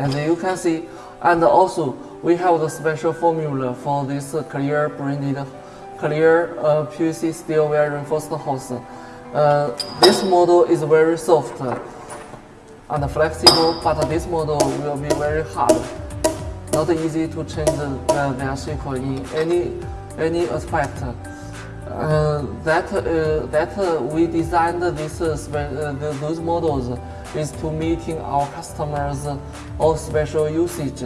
As you can see, and also we have the special formula for this clear branded clear uh, PVC steel wire reinforced hose. Uh, this model is very soft and flexible, but this model will be very hard. Not easy to change uh, their shape in any any aspect. Uh, that uh, that uh, we designed this uh, uh, those models is to meeting our customers uh, all special usage.